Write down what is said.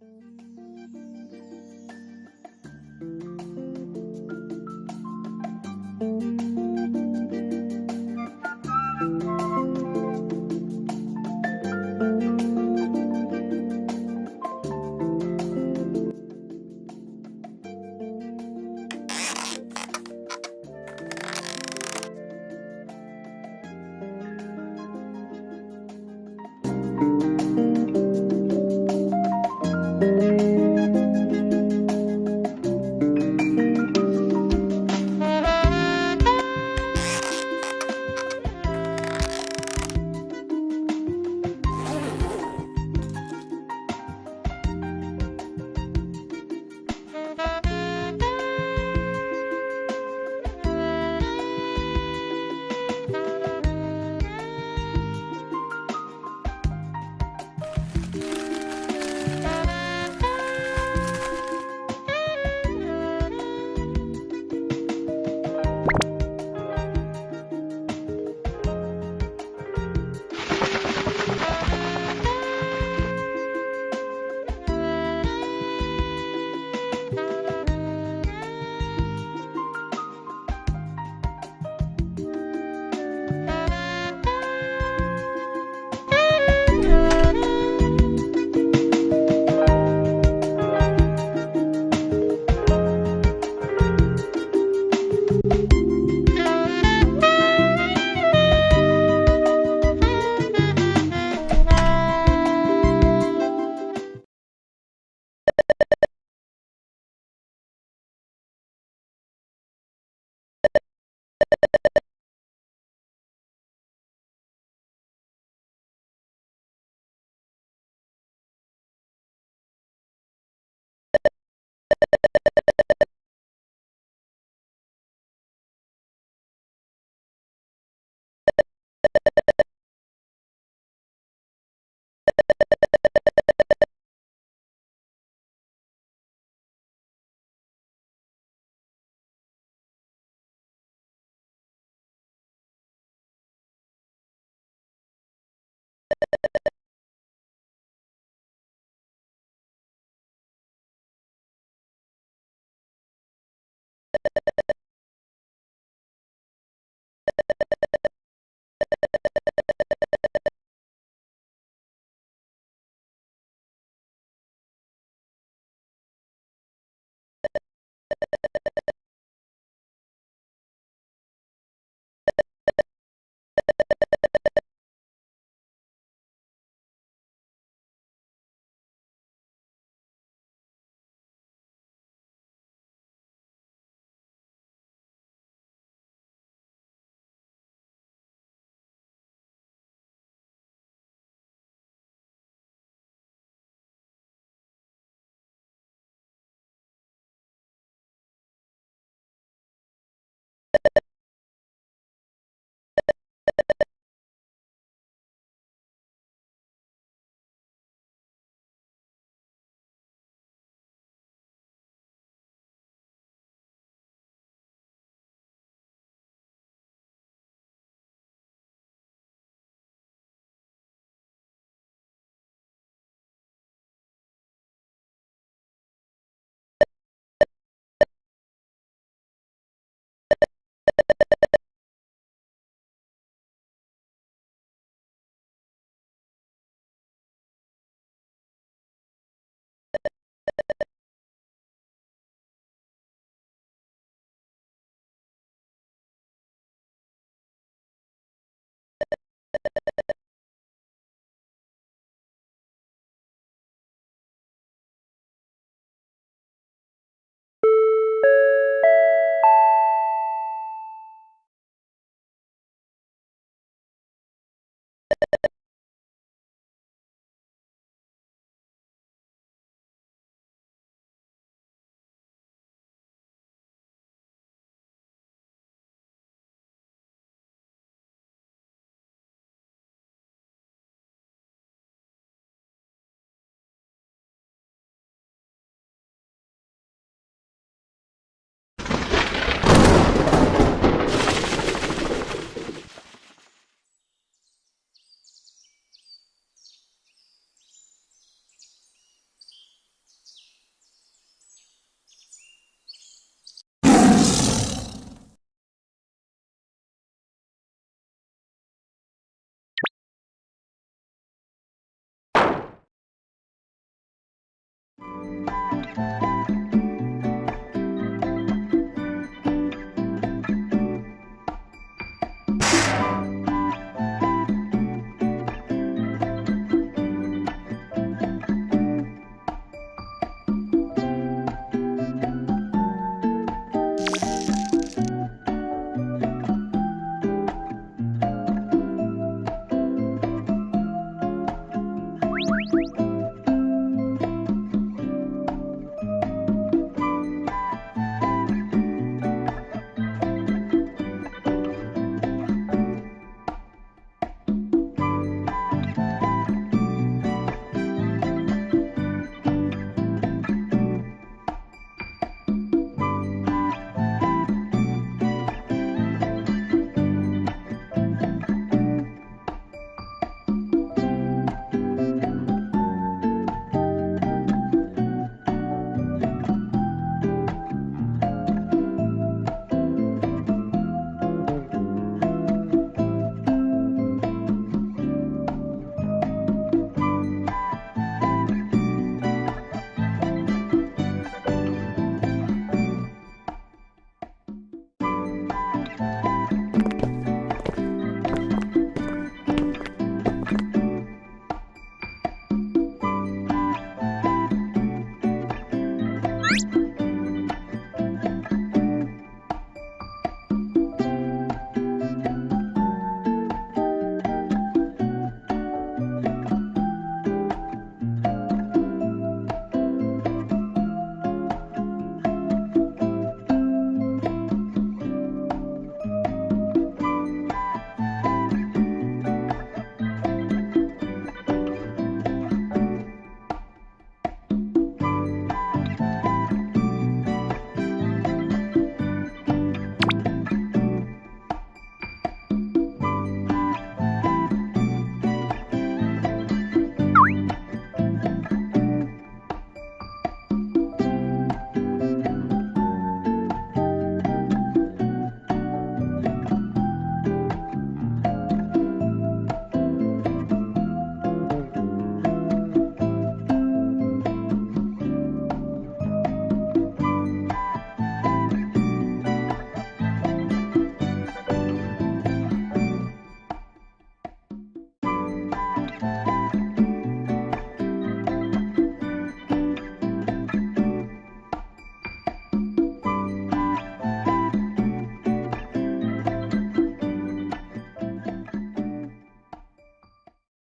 Música